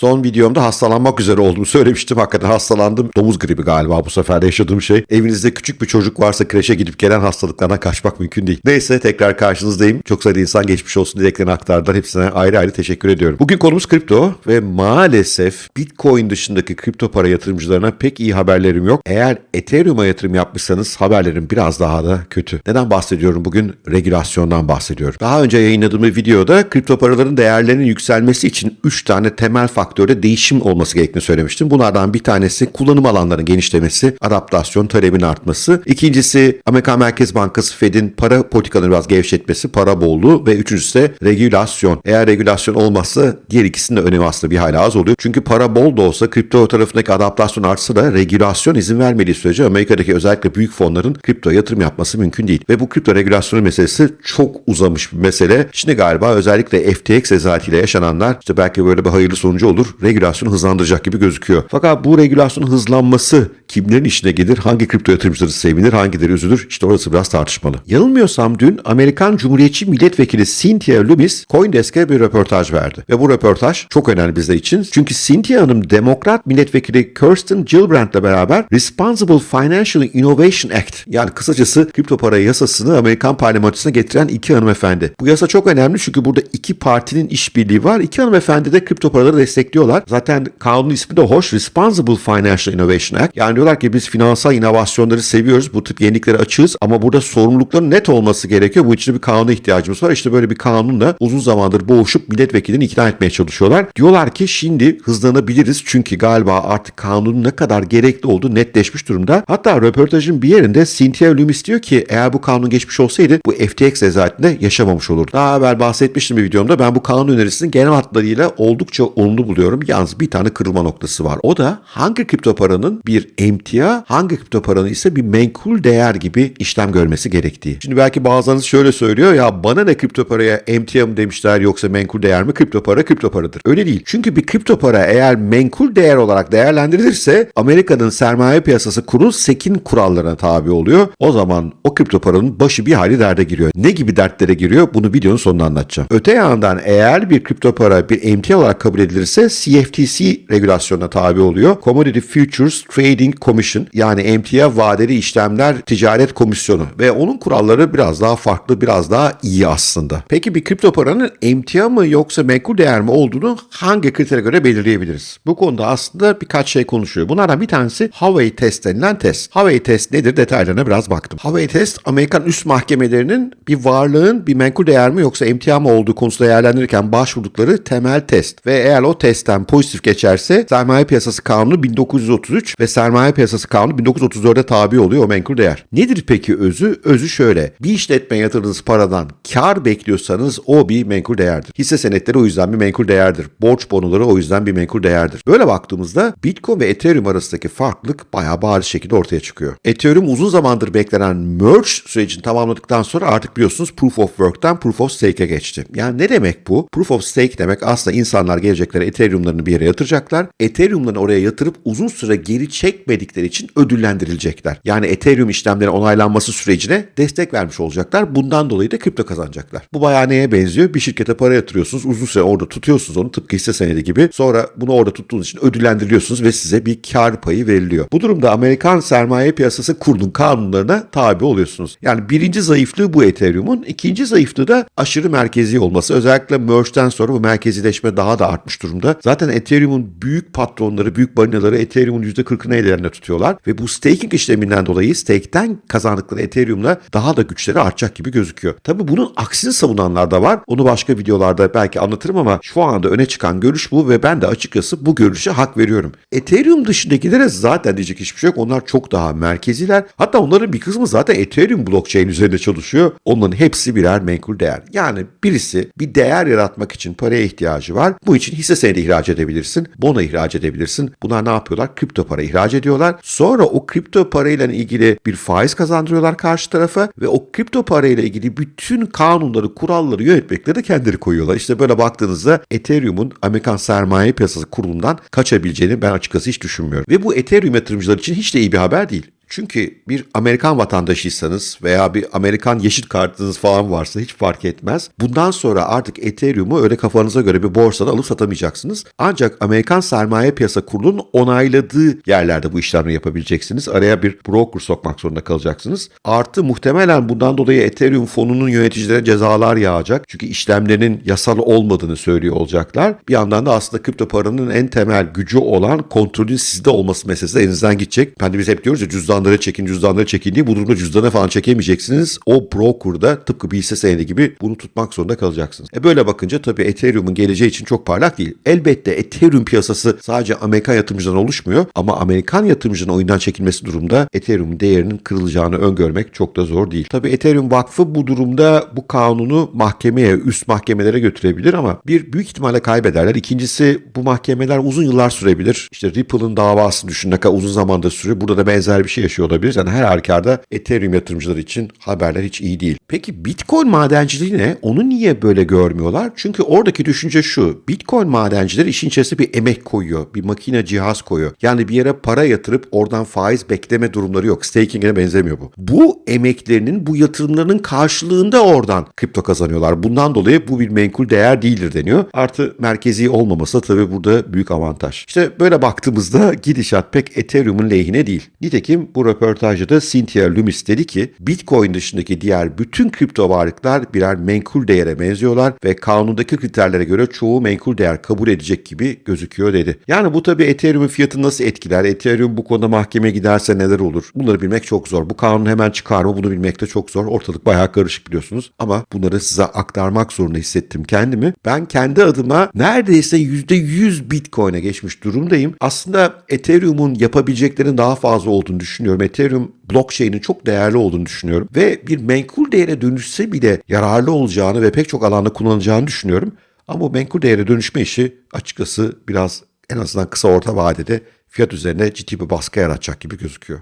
Son videomda hastalanmak üzere olduğumu söylemiştim. Hakikaten hastalandım. Domuz gribi galiba bu sefer yaşadığım şey. Evinizde küçük bir çocuk varsa kreşe gidip gelen hastalıklardan kaçmak mümkün değil. Neyse tekrar karşınızdayım. Çok sayıda insan geçmiş olsun dileklerini aktardılar. Hepsine ayrı ayrı teşekkür ediyorum. Bugün konumuz kripto ve maalesef Bitcoin dışındaki kripto para yatırımcılarına pek iyi haberlerim yok. Eğer Ethereum'a yatırım yapmışsanız haberlerim biraz daha da kötü. Neden bahsediyorum bugün? Regülasyondan bahsediyorum. Daha önce yayınladığım videoda kripto paraların değerlerinin yükselmesi için 3 tane temel faktörde değişim olması gerektiğini söylemiştim. Bunlardan bir tanesi kullanım alanlarının genişlemesi, adaptasyon, talebin artması. İkincisi Amerikan Merkez Bankası Fed'in para politikalarını biraz gevşetmesi, para bolluğu ve üçüncüsü de regülasyon. Eğer regülasyon olmazsa diğer ikisinin de önemi aslında bir hala az oluyor. Çünkü para bol da olsa kripto tarafındaki adaptasyon artsa da regülasyon izin vermediği sürece Amerika'daki özellikle büyük fonların kripto yatırım yapması mümkün değil. Ve bu kripto regülasyonu meselesi çok uzamış bir mesele. Şimdi galiba özellikle FTX rezaletiyle yaşananlar işte belki böyle bir hayırlı sonucu olur. Regülasyonu hızlandıracak gibi gözüküyor. Fakat bu regülasyonun hızlanması kimlerin işine gelir? Hangi kripto yatırımcıları sevinir? Hangileri üzülür? İşte orası biraz tartışmalı. Yanılmıyorsam dün Amerikan Cumhuriyetçi Milletvekili Cynthia Loomis Coindesk'e bir röportaj verdi. Ve bu röportaj çok önemli bizler için. Çünkü Cynthia Hanım Demokrat Milletvekili Kirsten Gillibrand'la beraber Responsible Financial Innovation Act yani kısacası kripto para yasasını Amerikan parlamentosuna getiren iki hanımefendi. Bu yasa çok önemli çünkü burada iki partinin işbirliği var. İki hanımefendi de kripto paraları destekliyorlar. Zaten kanunun ismi de hoş. Responsible Financial Innovation Act. Yani diyorlar ki biz finansal inovasyonları seviyoruz. Bu tip yeniliklere açığız ama burada sorumlulukların net olması gerekiyor. Bu için bir kanuna ihtiyacımız var. İşte böyle bir kanunla uzun zamandır boğuşup milletvekilini ikna etmeye çalışıyorlar. Diyorlar ki şimdi hızlanabiliriz çünkü galiba artık kanunun ne kadar gerekli olduğu netleşmiş durumda. Hatta röportajın bir yerinde Cynthia Loomis diyor ki eğer bu kanun geçmiş olsaydı bu FTX rezaletinde yaşamamış olurdu. Daha evvel bahsetmiştim bir videomda ben bu kanun önerisinin genel hatlarıyla oldukça olumlu buluyorum. Yalnız bir tane kırılma noktası var. O da hangi kripto paranın bir emtia, hangi kripto paranın ise bir menkul değer gibi işlem görmesi gerektiği. Şimdi belki bazılarınız şöyle söylüyor ya bana ne kripto paraya emtia mı demişler yoksa menkul değer mi? Kripto para kripto paradır. Öyle değil. Çünkü bir kripto para eğer menkul değer olarak değerlendirilirse Amerika'nın sermaye piyasası kurulu SEC'in kurallarına tabi oluyor. O zaman o kripto paranın başı bir hali derde giriyor. Ne gibi dertlere giriyor? Bunu videonun sonunda anlatacağım. Öte yandan eğer bir kripto para bir emtia olarak kabul edilirse CFTC regülasyonuna tabi oluyor. Commodity Futures Trading Commission yani emtia vadeli işlemler ticaret komisyonu ve onun kuralları biraz daha farklı, biraz daha iyi aslında. Peki bir kripto paranın emtia mı yoksa menkul değer mi olduğunu hangi kritere göre belirleyebiliriz? Bu konuda aslında birkaç şey konuşuyor. Bunlardan bir tanesi Howey test denilen test. Howey test nedir detaylarına biraz baktım. Howey test Amerikan üst mahkemelerinin bir varlığın bir menkul değer mi yoksa emtia mı olduğu konusunda değerlendirirken başvurdukları temel test. Ve eğer o testten pozitif geçerse sermaye piyasası kanunu 1933 ve sermaye piyasası kanunu 1934'e tabi oluyor o menkul değer. Nedir peki özü? Özü şöyle. Bir işletmeye yatırdığınız paradan kar bekliyorsanız o bir menkul değerdir. Hisse senetleri o yüzden bir menkul değerdir. Borç bonoları o yüzden bir menkul değerdir. Böyle baktığımızda Bitcoin ve Ethereum arasındaki farklılık bayağı bariz şekilde ortaya çıkıyor. Ethereum uzun zamandır beklenen merge sürecini tamamladıktan sonra artık biliyorsunuz Proof of Work'tan Proof of Stake'e geçti. Yani ne demek bu? Proof of Stake demek aslında insanlar gelecekleri Ethereum'larını bir yere yatıracaklar. Ethereum'larını oraya yatırıp uzun süre geri çekmedikleri için ödüllendirilecekler. Yani Ethereum işlemlerin onaylanması sürecine destek vermiş olacaklar. Bundan dolayı da kripto kazanacaklar. Bu bayağı neye benziyor? Bir şirkete para yatırıyorsunuz. Uzun süre orada tutuyorsunuz onu tıpkı hisse senedi gibi. Sonra bunu orada tuttuğunuz için ödüllendiriliyorsunuz ve size bir kar payı veriliyor. Bu durumda Amerikan sermaye piyasası kurulun kanunlarına tabi oluyorsunuz. Yani birinci zayıflığı bu Ethereum'un. ikinci zayıflığı da aşırı merkezi olması. Özellikle merge'den sonra bu merkezileşme daha da artmış durumda. Zaten Ethereum'un büyük patronları, büyük balinaları Ethereum'un %40'ını ellerinde tutuyorlar. Ve bu staking işleminden dolayı stake'ten kazandıkları Ethereum'la daha da güçleri artacak gibi gözüküyor. Tabi bunun aksini savunanlar da var. Onu başka videolarda belki anlatırım ama şu anda öne çıkan görüş bu ve ben de açıkçası bu görüşe hak veriyorum. Ethereum dışındakilere zaten diyecek hiçbir şey yok. Onlar çok daha merkeziler. Hatta onların bir kısmı zaten Ethereum blockchain üzerinde çalışıyor. Onların hepsi birer menkul değer. Yani birisi bir değer yaratmak için paraya ihtiyacı var. Bu için hisse senedi ihraç edebilirsin. Bono ihraç edebilirsin. Bunlar ne yapıyorlar? Kripto para ihraç ediyorlar. Sonra o kripto parayla ilgili bir faiz kazandırıyorlar karşı tarafa ve o kripto parayla ilgili bütün kanunları, kuralları, yönetmekleri de kendileri koyuyorlar. İşte böyle baktığınızda Ethereum'un Amerikan sermaye piyasası kurulundan kaçabileceğini ben açıkçası hiç düşünmüyorum. Ve bu Ethereum yatırımcılar için hiç de iyi bir haber değil. Çünkü bir Amerikan vatandaşıysanız veya bir Amerikan yeşil kartınız falan varsa hiç fark etmez. Bundan sonra artık Ethereum'u öyle kafanıza göre bir borsada alıp satamayacaksınız. Ancak Amerikan Sermaye Piyasa Kurulu'nun onayladığı yerlerde bu işlemleri yapabileceksiniz. Araya bir broker sokmak zorunda kalacaksınız. Artı muhtemelen bundan dolayı Ethereum fonunun yöneticilere cezalar yağacak. Çünkü işlemlerin yasal olmadığını söylüyor olacaklar. Bir yandan da aslında kripto paranın en temel gücü olan kontrolün sizde olması meselesi de elinizden gidecek. Hani biz hep diyoruz ya cüzdanları çekin, cüzdanları çekin diye. Bu durumda cüzdana falan çekemeyeceksiniz. O broker'da tıpkı bir hisse senedi gibi bunu tutmak zorunda kalacaksınız. E böyle bakınca tabii Ethereum'un geleceği için çok parlak değil. Elbette Ethereum piyasası sadece Amerikan yatırımcıdan oluşmuyor ama Amerikan yatırımcının oyundan çekilmesi durumda Ethereum'un değerinin kırılacağını öngörmek çok da zor değil. Tabii Ethereum Vakfı bu durumda bu kanunu mahkemeye, üst mahkemelere götürebilir ama bir büyük ihtimalle kaybederler. İkincisi bu mahkemeler uzun yıllar sürebilir. İşte Ripple'ın davasını düşün ne kadar uzun zamanda sürüyor. Burada da benzer bir şey yaşıyor olabilir. Yani her halükarda Ethereum yatırımcıları için haberler hiç iyi değil. Peki Bitcoin madenciliği ne? Onu niye böyle görmüyorlar? Çünkü oradaki düşünce şu. Bitcoin madencileri işin içerisine bir emek koyuyor. Bir makine cihaz koyuyor. Yani bir yere para yatırıp oradan faiz bekleme durumları yok. Staking'e benzemiyor bu. Bu emeklerinin, bu yatırımlarının karşılığında oradan kripto kazanıyorlar. Bundan dolayı bu bir menkul değer değildir deniyor. Artı merkezi olmaması tabii burada büyük avantaj. İşte böyle baktığımızda gidişat pek Ethereum'un lehine değil. Nitekim bu röportajda da Cynthia Lummis dedi ki Bitcoin dışındaki diğer bütün kripto varlıklar birer menkul değere benziyorlar ve kanundaki kriterlere göre çoğu menkul değer kabul edecek gibi gözüküyor dedi. Yani bu tabii Ethereum'un fiyatını nasıl etkiler? Ethereum bu konuda mahkemeye giderse neler olur? Bunları bilmek çok zor. Bu kanun hemen çıkar mı? Bunu bilmek de çok zor. Ortalık bayağı karışık biliyorsunuz. Ama bunları size aktarmak zorunda hissettim kendimi. Ben kendi adıma neredeyse %100 Bitcoin'e geçmiş durumdayım. Aslında Ethereum'un yapabileceklerinin daha fazla olduğunu düşünüyorum. Ethereum blockchain'in çok değerli olduğunu düşünüyorum. Ve bir menkul değere dönüşse bile yararlı olacağını ve pek çok alanda kullanılacağını düşünüyorum. Ama bu menkul değere dönüşme işi açıkçası biraz en azından kısa orta vadede fiyat üzerine ciddi bir baskı yaratacak gibi gözüküyor.